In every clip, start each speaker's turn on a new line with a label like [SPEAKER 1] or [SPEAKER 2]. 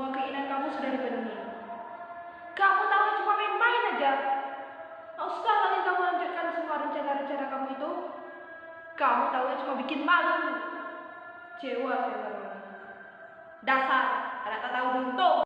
[SPEAKER 1] Semua keinginan kamu sudah dipenuhi. Kamu tahu cuma main-main aja. Usah lagi kamu lanjutkan semua rencana-rencana kamu itu. Kamu tahu cuma bikin malu. Cewa baru. Dasar, anak tak tahu untung.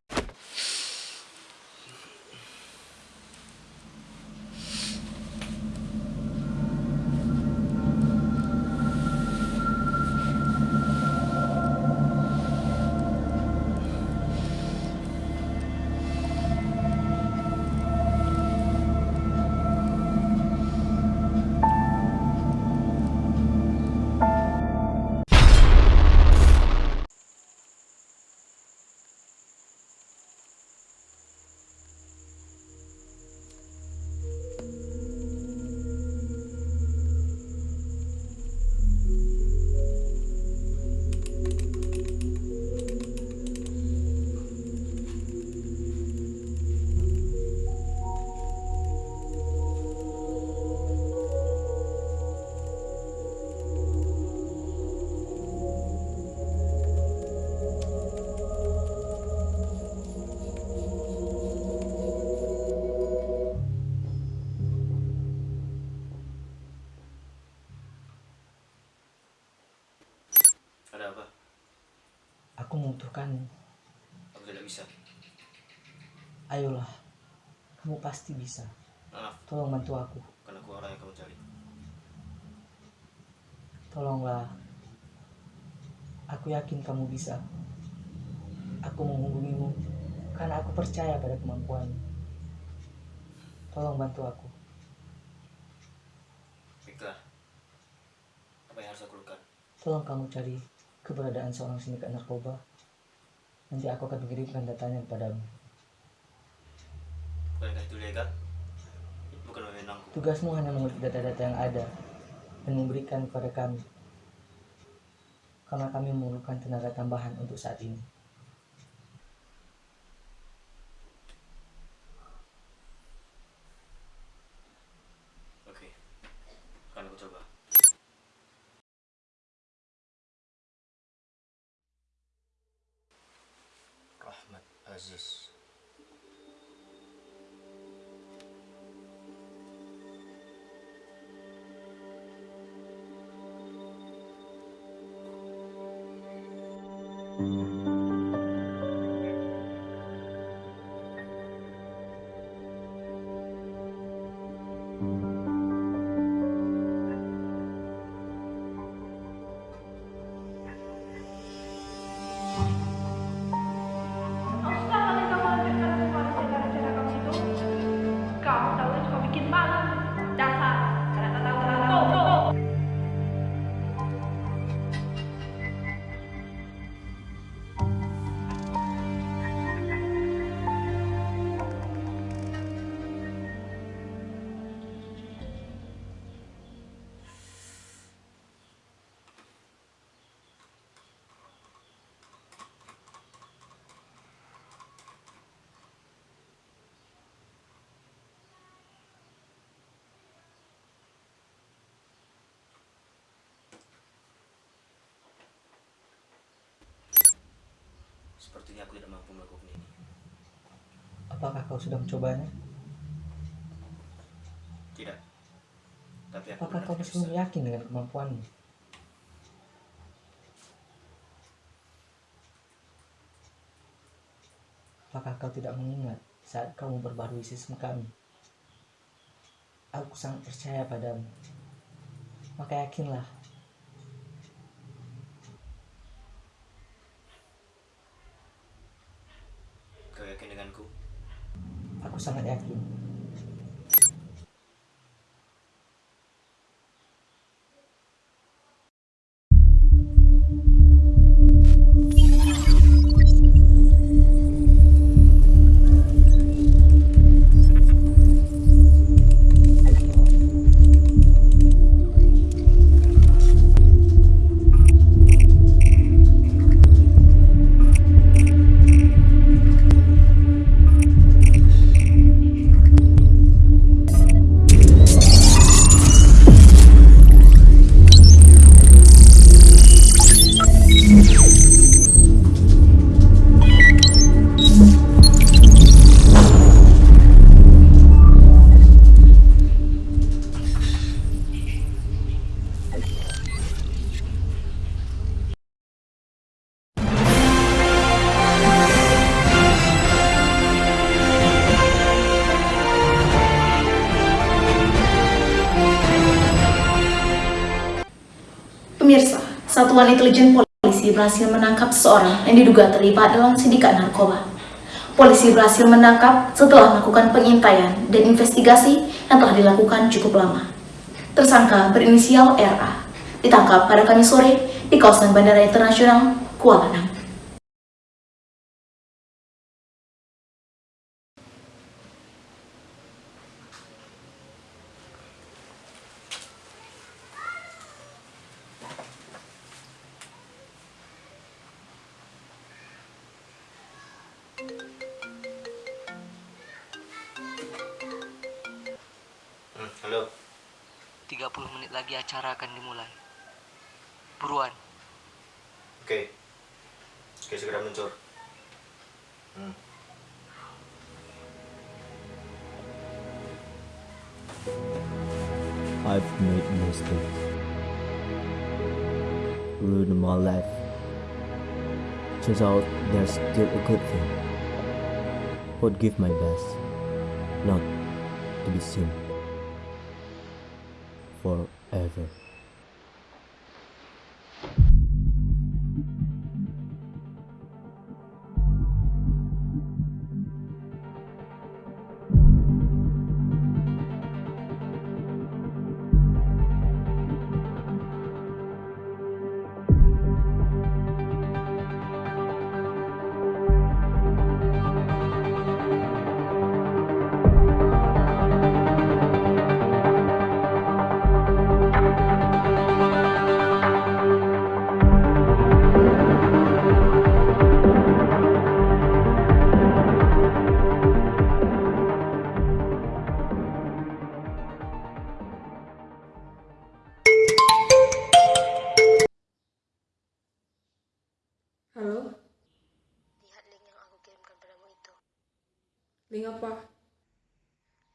[SPEAKER 2] Ayolah, kamu pasti bisa.
[SPEAKER 3] Maaf,
[SPEAKER 2] Tolong bantu aku.
[SPEAKER 3] karena aku orang yang kamu cari.
[SPEAKER 2] Tolonglah. Aku yakin kamu bisa. Aku menghubungimu karena aku percaya pada kemampuanmu. Tolong bantu aku.
[SPEAKER 3] Baiklah. Apa yang harus aku lakukan?
[SPEAKER 2] Tolong kamu cari keberadaan seorang sindikat narkoba. Nanti aku akan mengirimkan datanya kepadamu.
[SPEAKER 3] Bukankah itu legal? Bukan wewenangku.
[SPEAKER 2] Tugasmu hanya mengulik data-data yang ada dan memberikan kepada kami. Karena kami memerlukan tenaga tambahan untuk saat ini.
[SPEAKER 3] Oke. Akan aku coba. Rahmat Aziz. Sepertinya aku tidak mampu melakukan ini.
[SPEAKER 2] Apakah kau sudah mencobanya?
[SPEAKER 3] Tidak. Tapi aku
[SPEAKER 2] Apakah kau masih yakin dengan kemampuanmu? Apakah kau tidak mengingat saat kau memperbarui sistem kami? Aku sangat percaya padamu. Maka yakinlah,
[SPEAKER 3] Kau yakin denganku?
[SPEAKER 2] Aku sangat yakin.
[SPEAKER 4] Satuan Intelijen Polisi berhasil menangkap seseorang yang diduga terlibat dalam sindikat narkoba. Polisi berhasil menangkap setelah melakukan pengintaian dan investigasi yang telah dilakukan cukup lama. Tersangka berinisial RA ditangkap pada Kamis sore di kawasan Bandara Internasional Kuala Lumpur.
[SPEAKER 3] Hmm, halo.
[SPEAKER 5] 30 menit lagi acara akan dimulai. Buruan.
[SPEAKER 3] Oke. Oke, segera muncul. Hmm.
[SPEAKER 6] I've made mistakes. Ruined my life. Turns out there's still a good thing. Would give my best, not to be seen forever.
[SPEAKER 1] Halo,
[SPEAKER 7] Lihat link yang aku kirimkan padamu itu.
[SPEAKER 1] link apa?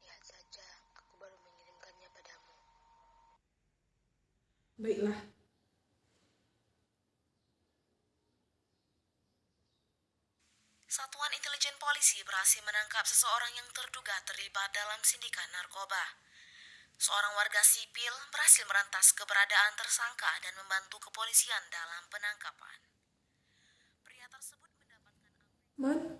[SPEAKER 7] Lihat saja, aku baru mengirimkannya padamu.
[SPEAKER 1] Baiklah.
[SPEAKER 4] Satuan Intelijen Polisi berhasil menangkap seseorang yang terduga terlibat dalam sindikat narkoba. Seorang warga sipil berhasil merantas keberadaan tersangka dan membantu kepolisian dalam penangkapan.
[SPEAKER 1] Man